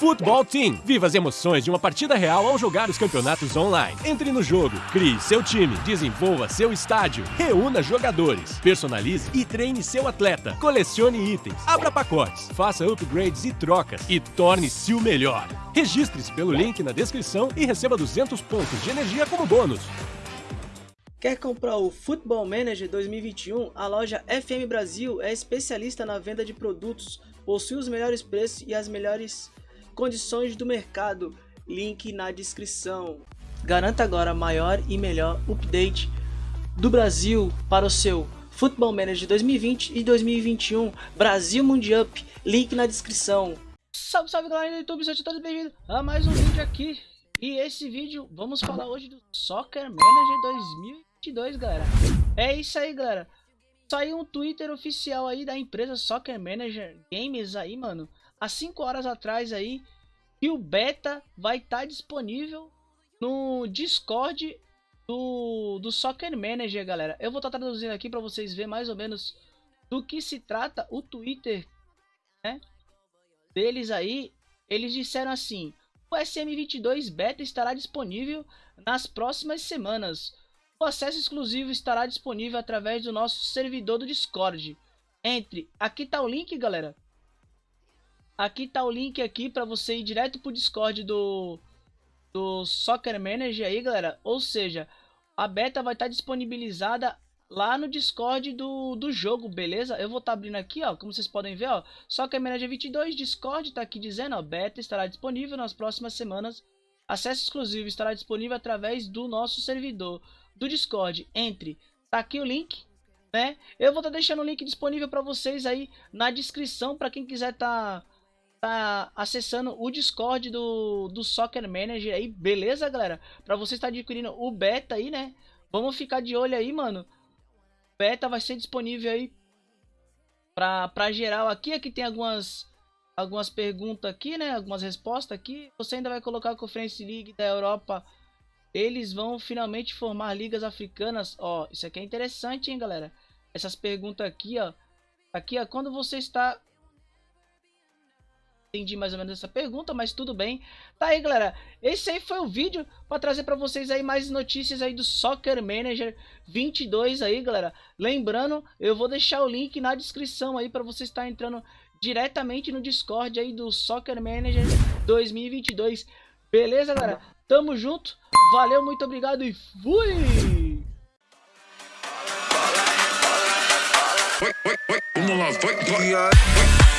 Futebol Team. Viva as emoções de uma partida real ao jogar os campeonatos online. Entre no jogo, crie seu time, desenvolva seu estádio, reúna jogadores, personalize e treine seu atleta, colecione itens, abra pacotes, faça upgrades e trocas e torne-se o melhor. Registre-se pelo link na descrição e receba 200 pontos de energia como bônus. Quer comprar o Football Manager 2021? A loja FM Brasil é especialista na venda de produtos, possui os melhores preços e as melhores condições do mercado, link na descrição. Garanta agora maior e melhor update do Brasil para o seu Football Manager 2020 e 2021 Brasil Mundial, link na descrição. Salve, salve galera do YouTube, sejam todos bem-vindos a mais um vídeo aqui. E esse vídeo, vamos falar hoje do Soccer Manager 2022, galera. É isso aí, galera. Saiu um Twitter oficial aí da empresa Soccer Manager Games aí, mano há 5 horas atrás aí que o beta vai estar tá disponível no Discord do, do Soccer Manager, galera. Eu vou estar tá traduzindo aqui para vocês verem mais ou menos do que se trata o Twitter, né? Deles aí, eles disseram assim: o SM22 beta estará disponível nas próximas semanas. O acesso exclusivo estará disponível através do nosso servidor do Discord. Entre, aqui tá o link, galera. Aqui tá o link aqui para você ir direto pro Discord do, do Soccer Manager aí, galera. Ou seja, a beta vai estar tá disponibilizada lá no Discord do, do jogo, beleza? Eu vou estar tá abrindo aqui, ó, como vocês podem ver, ó. Soccer Manager 22, Discord tá aqui dizendo, ó, beta estará disponível nas próximas semanas. Acesso exclusivo estará disponível através do nosso servidor do Discord. Entre, tá aqui o link, né? Eu vou estar tá deixando o link disponível para vocês aí na descrição para quem quiser tá tá acessando o Discord do, do Soccer Manager aí, beleza, galera? Pra você estar adquirindo o beta aí, né? Vamos ficar de olho aí, mano. Beta vai ser disponível aí pra, pra geral aqui. Aqui tem algumas, algumas perguntas aqui, né? Algumas respostas aqui. Você ainda vai colocar a Conference League da Europa. Eles vão finalmente formar ligas africanas. Ó, isso aqui é interessante, hein, galera? Essas perguntas aqui, ó. Aqui, ó, quando você está entendi mais ou menos essa pergunta, mas tudo bem. Tá aí, galera. Esse aí foi o vídeo para trazer para vocês aí mais notícias aí do Soccer Manager 22 aí, galera. Lembrando, eu vou deixar o link na descrição aí para você estar entrando diretamente no Discord aí do Soccer Manager 2022. Beleza, galera? Tamo junto. Valeu, muito obrigado e fui! Vamos lá, vai, vai.